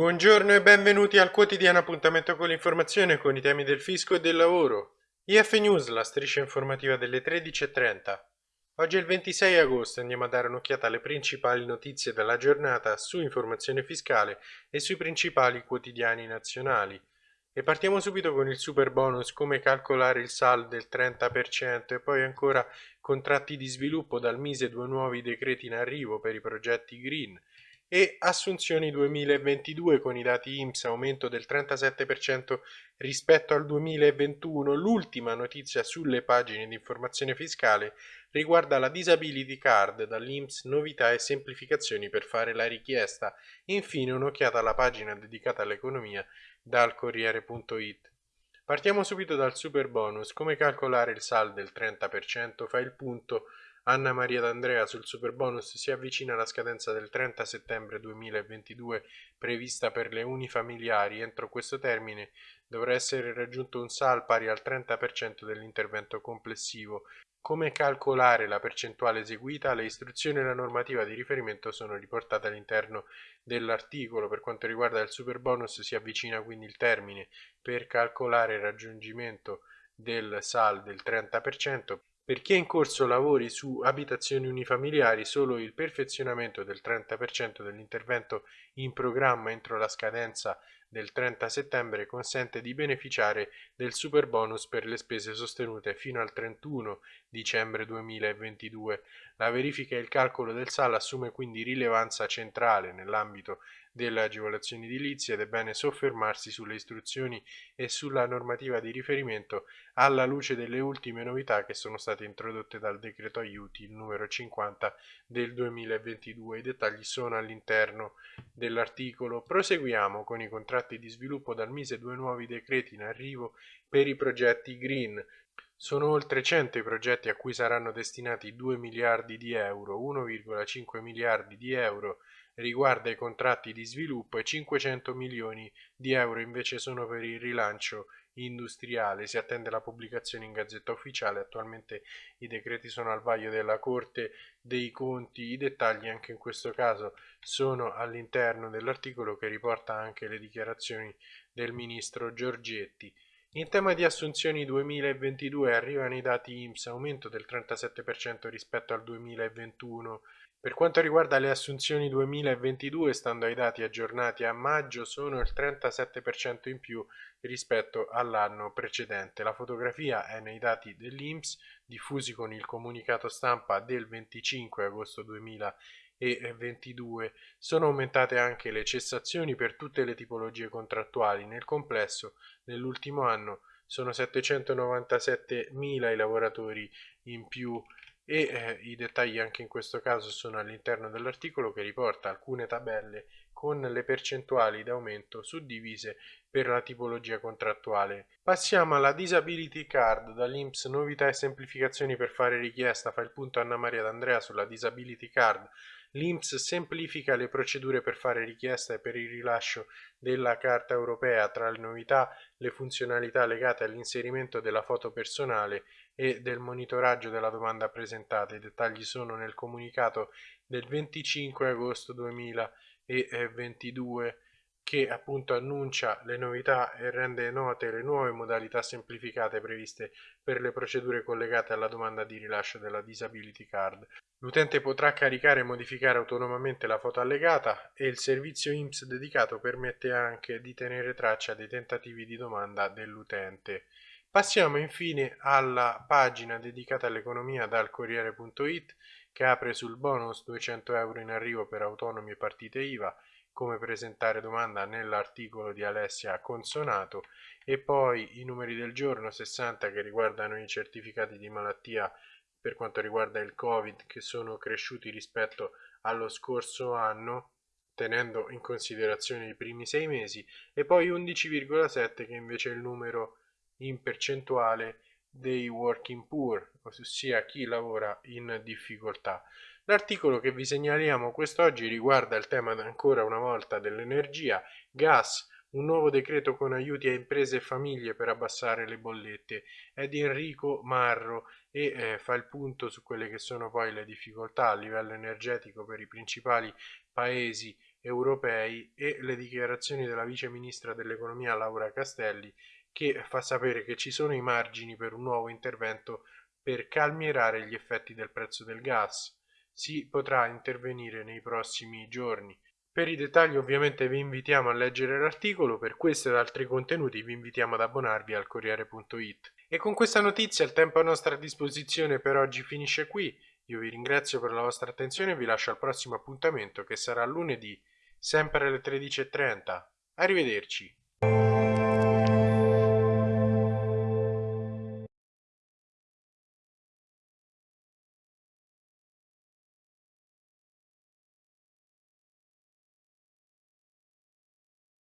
Buongiorno e benvenuti al quotidiano appuntamento con l'informazione con i temi del fisco e del lavoro. IF News, la striscia informativa delle 13.30. Oggi è il 26 agosto e andiamo a dare un'occhiata alle principali notizie della giornata su informazione fiscale e sui principali quotidiani nazionali. E partiamo subito con il super bonus, come calcolare il saldo del 30% e poi ancora contratti di sviluppo dal Mise due nuovi decreti in arrivo per i progetti green e assunzioni 2022 con i dati IMSS aumento del 37% rispetto al 2021. L'ultima notizia sulle pagine di informazione fiscale riguarda la disability card dall'IMSS novità e semplificazioni per fare la richiesta. Infine un'occhiata alla pagina dedicata all'economia dal Corriere.it. Partiamo subito dal super bonus. Come calcolare il saldo del 30%? Fa il punto Anna Maria D'Andrea sul superbonus si avvicina alla scadenza del 30 settembre 2022 prevista per le unifamiliari. Entro questo termine dovrà essere raggiunto un SAL pari al 30% dell'intervento complessivo. Come calcolare la percentuale eseguita? Le istruzioni e la normativa di riferimento sono riportate all'interno dell'articolo. Per quanto riguarda il superbonus si avvicina quindi il termine per calcolare il raggiungimento del SAL del 30%. Per chi è in corso lavori su abitazioni unifamiliari, solo il perfezionamento del 30% dell'intervento in programma entro la scadenza del 30 settembre consente di beneficiare del super bonus per le spese sostenute fino al 31 dicembre 2022. La verifica e il calcolo del SAL assume quindi rilevanza centrale nell'ambito delle agevolazioni edilizie ed è bene soffermarsi sulle istruzioni e sulla normativa di riferimento alla luce delle ultime novità che sono state introdotte dal decreto aiuti numero 50 del 2022. I dettagli sono all'interno dell'articolo. Proseguiamo con i contratti di sviluppo dal Mise due nuovi decreti in arrivo per i progetti green. Sono oltre 100 i progetti a cui saranno destinati 2 miliardi di euro, 1,5 miliardi di euro riguarda i contratti di sviluppo e 500 milioni di euro invece sono per il rilancio industriale. Si attende la pubblicazione in Gazzetta Ufficiale. Attualmente i decreti sono al vaglio della Corte dei Conti. I dettagli anche in questo caso sono all'interno dell'articolo che riporta anche le dichiarazioni del ministro Giorgetti. In tema di assunzioni 2022 arrivano i dati IMSS, aumento del 37% rispetto al 2021. Per quanto riguarda le assunzioni 2022, stando ai dati aggiornati a maggio, sono il 37% in più rispetto all'anno precedente. La fotografia è nei dati dell'INPS diffusi con il comunicato stampa del 25 agosto 2022. Sono aumentate anche le cessazioni per tutte le tipologie contrattuali. Nel complesso, nell'ultimo anno, sono 797.000 i lavoratori in più e eh, i dettagli anche in questo caso sono all'interno dell'articolo che riporta alcune tabelle con le percentuali d'aumento suddivise per la tipologia contrattuale. Passiamo alla Disability Card, dall'Inps novità e semplificazioni per fare richiesta, fa il punto Anna Maria D'Andrea sulla Disability Card. L'INPS semplifica le procedure per fare richiesta per il rilascio della Carta europea tra le novità le funzionalità legate all'inserimento della foto personale e del monitoraggio della domanda presentata. I dettagli sono nel comunicato del 25 agosto 2022 che appunto annuncia le novità e rende note le nuove modalità semplificate previste per le procedure collegate alla domanda di rilascio della disability card. L'utente potrà caricare e modificare autonomamente la foto allegata e il servizio IMSS dedicato permette anche di tenere traccia dei tentativi di domanda dell'utente. Passiamo infine alla pagina dedicata all'economia dal Corriere.it che apre sul bonus 200 euro in arrivo per autonomi e partite IVA, come presentare domanda nell'articolo di Alessia Consonato e poi i numeri del giorno 60 che riguardano i certificati di malattia per quanto riguarda il Covid che sono cresciuti rispetto allo scorso anno tenendo in considerazione i primi sei mesi e poi 11,7 che invece è il numero in percentuale dei working poor, ossia chi lavora in difficoltà. L'articolo che vi segnaliamo quest'oggi riguarda il tema ancora una volta dell'energia, gas, un nuovo decreto con aiuti a imprese e famiglie per abbassare le bollette. È di Enrico Marro e eh, fa il punto su quelle che sono poi le difficoltà a livello energetico per i principali paesi europei e le dichiarazioni della vice ministra dell'economia Laura Castelli che fa sapere che ci sono i margini per un nuovo intervento per calmierare gli effetti del prezzo del gas. Si potrà intervenire nei prossimi giorni. Per i dettagli ovviamente vi invitiamo a leggere l'articolo, per questo ed altri contenuti vi invitiamo ad abbonarvi al Corriere.it. E con questa notizia il tempo a nostra disposizione per oggi finisce qui, io vi ringrazio per la vostra attenzione e vi lascio al prossimo appuntamento che sarà lunedì, sempre alle 13.30. Arrivederci.